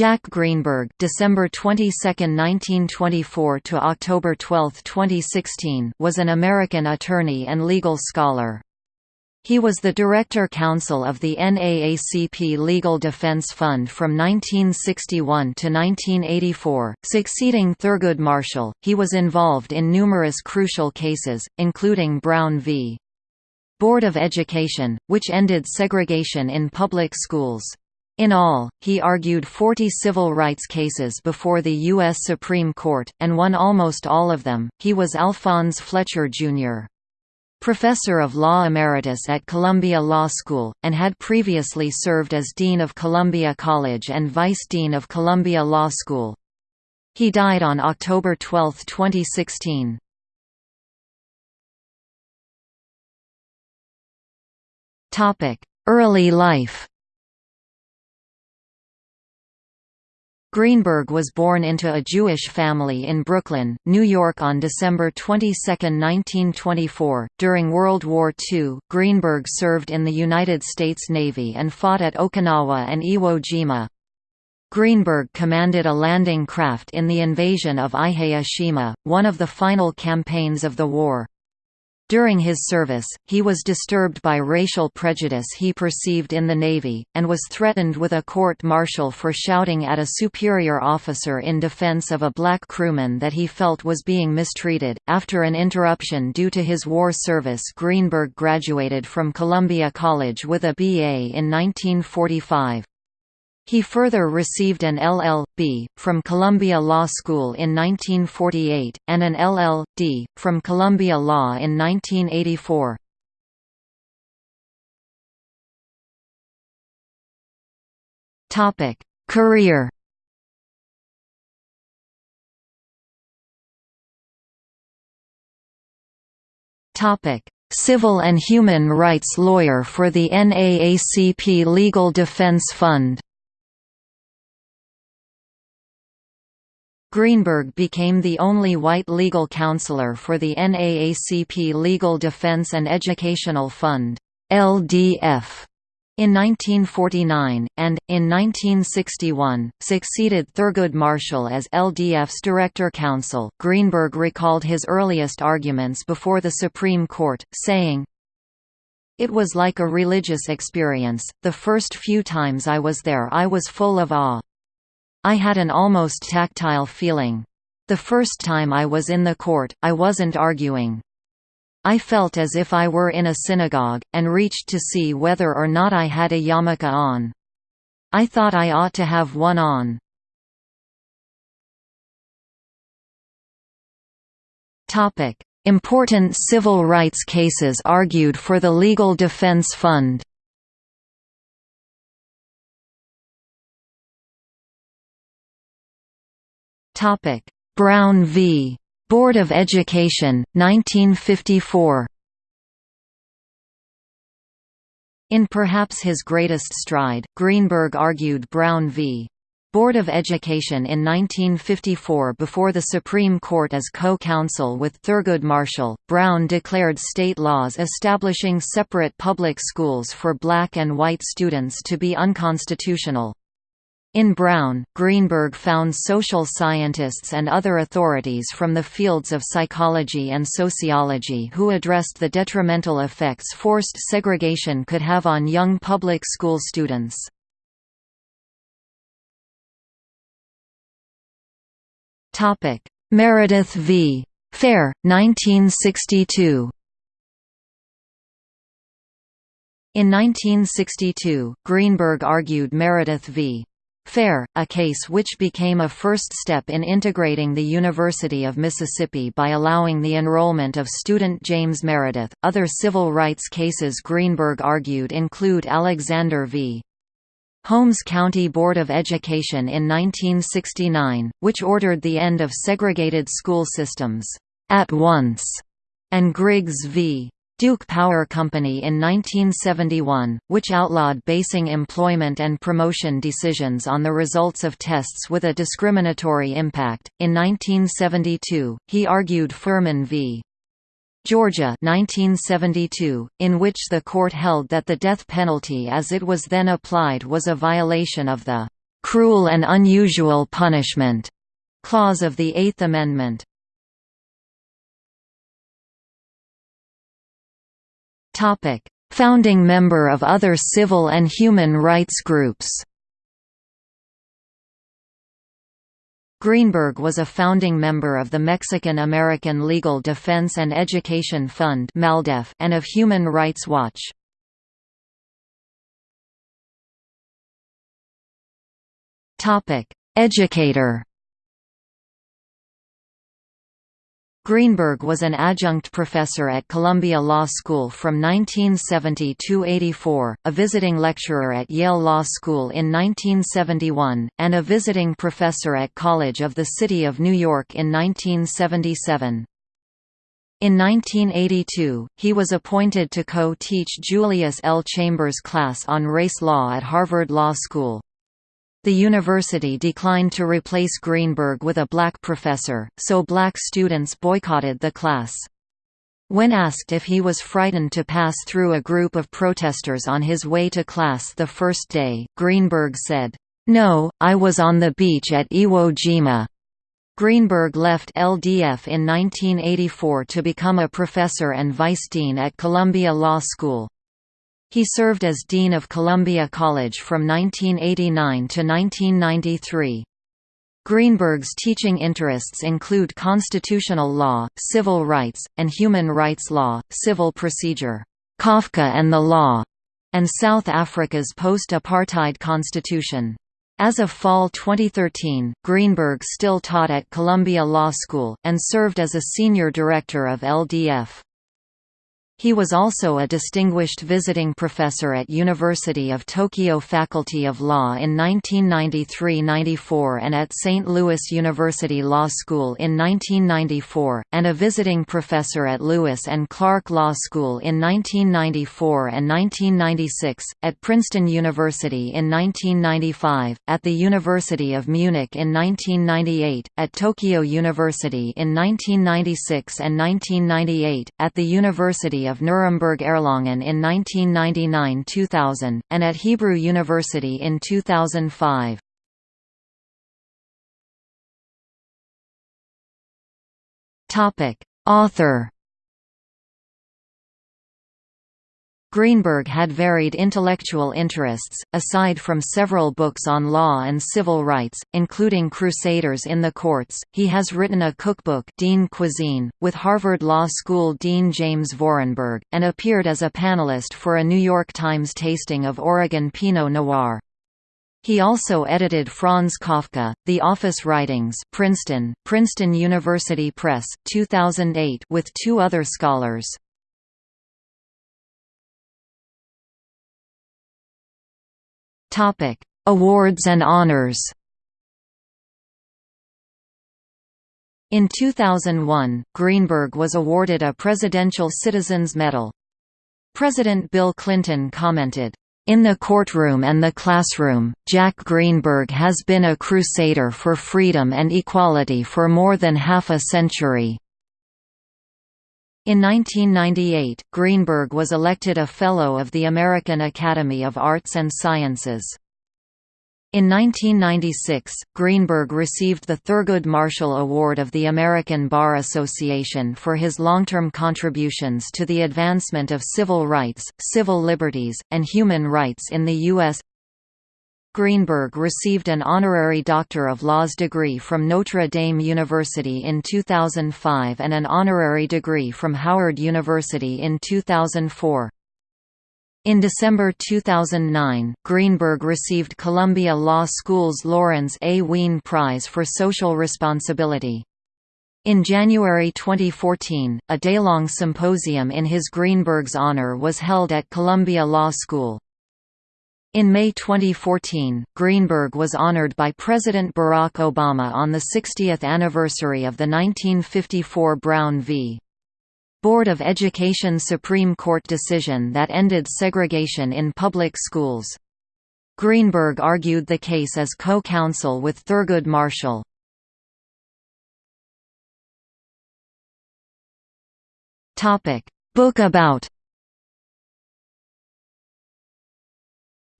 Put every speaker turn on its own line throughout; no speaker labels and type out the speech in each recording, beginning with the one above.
Jack Greenberg December 22, 1924 to October 12, 2016 was an American attorney and legal scholar. He was the Director Counsel of the NAACP Legal Defense Fund from 1961 to 1984, succeeding Thurgood Marshall. He was involved in numerous crucial cases, including Brown v. Board of Education, which ended segregation in public schools. In all, he argued 40 civil rights cases before the U.S. Supreme Court, and won almost all of them. He was Alphonse Fletcher, Jr. Professor of Law Emeritus at Columbia Law School, and had previously served as Dean of Columbia College and Vice Dean of Columbia Law School. He died on October 12, 2016. Early life Greenberg was born into a Jewish family in Brooklyn, New York on December 22, 1924. During World War II, Greenberg served in the United States Navy and fought at Okinawa and Iwo Jima. Greenberg commanded a landing craft in the invasion of Ihe one of the final campaigns of the war. During his service, he was disturbed by racial prejudice he perceived in the Navy, and was threatened with a court-martial for shouting at a superior officer in defense of a black crewman that he felt was being mistreated. After an interruption due to his war service, Greenberg graduated from Columbia College with a BA in 1945. He further received an LL.B. from Columbia Law School in 1948, and an LL.D. from Columbia Law in 1984. Career Civil and human rights lawyer for the NAACP Legal Defense Fund Greenberg became the only white legal counselor for the NAACP Legal Defense and Educational Fund LDF, in 1949, and, in 1961, succeeded Thurgood Marshall as LDF's director counsel. Greenberg recalled his earliest arguments before the Supreme Court, saying, It was like a religious experience, the first few times I was there I was full of awe. I had an almost tactile feeling. The first time I was in the court, I wasn't arguing. I felt as if I were in a synagogue, and reached to see whether or not I had a yarmulke on. I thought I ought to have one on. Important civil rights cases argued for the Legal Defense Fund Topic: Brown v. Board of Education, 1954. In perhaps his greatest stride, Greenberg argued Brown v. Board of Education in 1954 before the Supreme Court as co-counsel with Thurgood Marshall. Brown declared state laws establishing separate public schools for black and white students to be unconstitutional. In Brown, Greenberg found social scientists and other authorities from the fields of psychology and sociology who addressed the detrimental effects forced segregation could have on young public school students. Meredith v. Fair, 1962 In 1962, Greenberg argued Meredith v. Fair, a case which became a first step in integrating the University of Mississippi by allowing the enrollment of student James Meredith. Other civil rights cases Greenberg argued include Alexander v. Holmes County Board of Education in 1969, which ordered the end of segregated school systems at once, and Griggs v. Duke Power Company in 1971, which outlawed basing employment and promotion decisions on the results of tests with a discriminatory impact. In 1972, he argued Furman v. Georgia 1972, in which the court held that the death penalty as it was then applied was a violation of the "'cruel and unusual punishment' clause of the Eighth Amendment. Founding member of other civil and human rights groups Greenberg was a founding member of the Mexican-American Legal Defense and Education Fund and of Human Rights Watch. Educator Greenberg was an adjunct professor at Columbia Law School from 1970 to 84, a visiting lecturer at Yale Law School in 1971, and a visiting professor at College of the City of New York in 1977. In 1982, he was appointed to co-teach Julius L. Chambers' class on race law at Harvard Law School. The university declined to replace Greenberg with a black professor, so black students boycotted the class. When asked if he was frightened to pass through a group of protesters on his way to class the first day, Greenberg said, "'No, I was on the beach at Iwo Jima.'" Greenberg left LDF in 1984 to become a professor and vice dean at Columbia Law School. He served as Dean of Columbia College from 1989 to 1993. Greenberg's teaching interests include constitutional law, civil rights, and human rights law, civil procedure, Kafka and the law, and South Africa's post-apartheid constitution. As of fall 2013, Greenberg still taught at Columbia Law School, and served as a senior director of LDF. He was also a distinguished visiting professor at University of Tokyo Faculty of Law in 1993–94 and at St. Louis University Law School in 1994, and a visiting professor at Lewis and Clark Law School in 1994 and 1996, at Princeton University in 1995, at the University of Munich in 1998, at Tokyo University in 1996 and 1998, at the University of Nuremberg-Erlangen in 1999–2000, and at Hebrew University in 2005. Author Greenberg had varied intellectual interests, aside from several books on law and civil rights, including Crusaders in the Courts. He has written a cookbook, Dean Cuisine, with Harvard Law School Dean James Vorenberg, and appeared as a panelist for a New York Times tasting of Oregon Pinot Noir. He also edited Franz Kafka, The Office Writings Princeton, Princeton University Press, 2008 with two other scholars. Topic: Awards and honors. In 2001, Greenberg was awarded a Presidential Citizens Medal. President Bill Clinton commented, in the courtroom and the classroom, Jack Greenberg has been a crusader for freedom and equality for more than half a century. In 1998, Greenberg was elected a Fellow of the American Academy of Arts and Sciences. In 1996, Greenberg received the Thurgood Marshall Award of the American Bar Association for his long-term contributions to the advancement of civil rights, civil liberties, and human rights in the U.S. Greenberg received an honorary Doctor of Laws degree from Notre Dame University in 2005 and an honorary degree from Howard University in 2004. In December 2009, Greenberg received Columbia Law School's Lawrence A. Wien Prize for Social Responsibility. In January 2014, a day-long symposium in his Greenberg's honor was held at Columbia Law School. In May 2014, Greenberg was honored by President Barack Obama on the 60th anniversary of the 1954 Brown v. Board of Education Supreme Court decision that ended segregation in public schools. Greenberg argued the case as co-counsel with Thurgood Marshall. Book about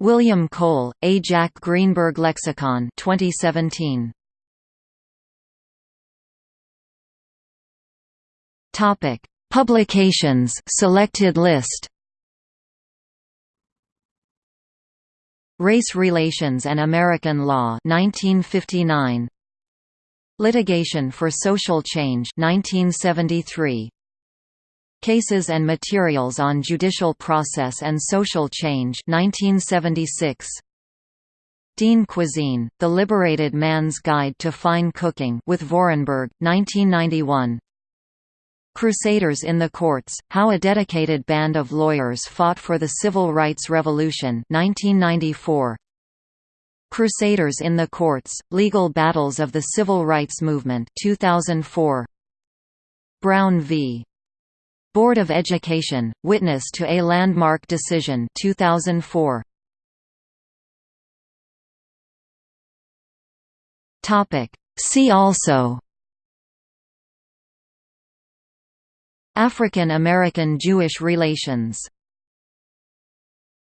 William Cole, A. Jack Greenberg Lexicon 2017. Topic: Publications selected list. Race Relations and American Law 1959. Litigation for Social Change 1973. Cases and Materials on Judicial Process and Social Change 1976. Dean Cuisine, The Liberated Man's Guide to Fine Cooking with Vorenberg, 1991. Crusaders in the Courts, How a Dedicated Band of Lawyers Fought for the Civil Rights Revolution 1994. Crusaders in the Courts, Legal Battles of the Civil Rights Movement 2004. Brown v. Board of Education, Witness to a Landmark Decision 2004. See also. African American Jewish relations